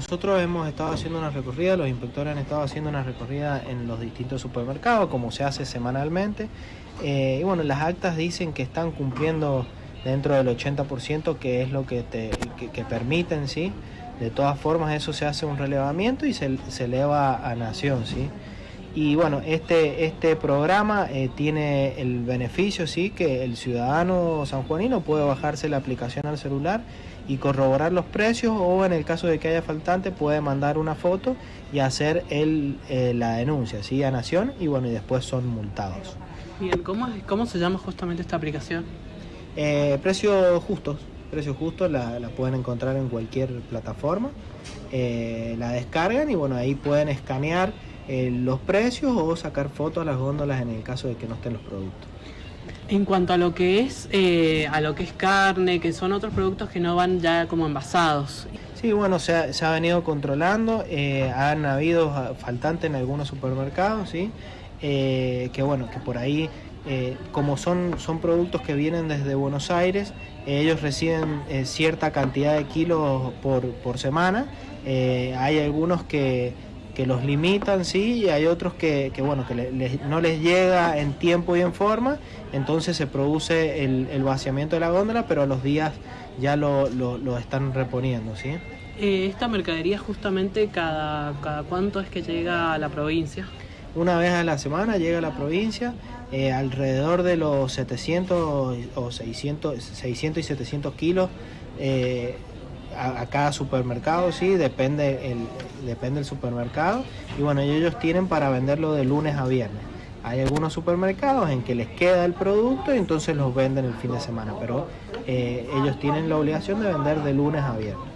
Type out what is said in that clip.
nosotros hemos estado haciendo una recorrida, los inspectores han estado haciendo una recorrida en los distintos supermercados, como se hace semanalmente. Eh, y bueno, las actas dicen que están cumpliendo dentro del 80%, que es lo que, te, que, permiten, ¿sí? De todas formas, eso se hace un relevamiento y se, se eleva a nación, ¿sí? Y bueno, este, este programa eh, tiene el beneficio, sí, que el ciudadano sanjuanino puede bajarse la aplicación al celular y corroborar los precios o en el caso de que haya faltante puede mandar una foto y hacer el, eh, la denuncia, ¿sí? A Nación y bueno, y después son multados. Bien, ¿cómo, cómo se llama justamente esta aplicación? Eh, precios justos, precios justos la, la, pueden encontrar en cualquier plataforma, la descargan y bueno, ahí pueden escanear eh, los precios o sacar fotos a las góndolas en el caso de que no estén los productos. En cuanto a lo que es eh, a lo que es carne, que son otros productos que no van ya como envasados. Sí, bueno, se ha, se ha venido controlando, eh, han habido faltantes en algunos supermercados, sí, que bueno, que por ahí, como son, son productos que vienen desde Buenos Aires, ellos reciben cierta cantidad de kilos por, por semana, hay algunos que que los limitan, sí, y hay otros que, que bueno, que no les llega en tiempo y en forma, entonces se produce el, vaciamiento de la góndola, pero a los días ya lo, lo, están reponiendo, ¿sí? Eh, ¿Esta mercadería justamente cada, cada cuánto es que llega a la provincia? Una vez a la semana llega a la provincia, eh, alrededor de los 700 o 600, 600 y 700 kilos eh, a, cada supermercado, sí, depende el, depende el supermercado. Y bueno, ellos tienen para venderlo de lunes a viernes. Hay algunos supermercados en que les queda el producto y entonces los venden el fin de semana, pero eh, ellos tienen la obligación de vender de lunes a viernes.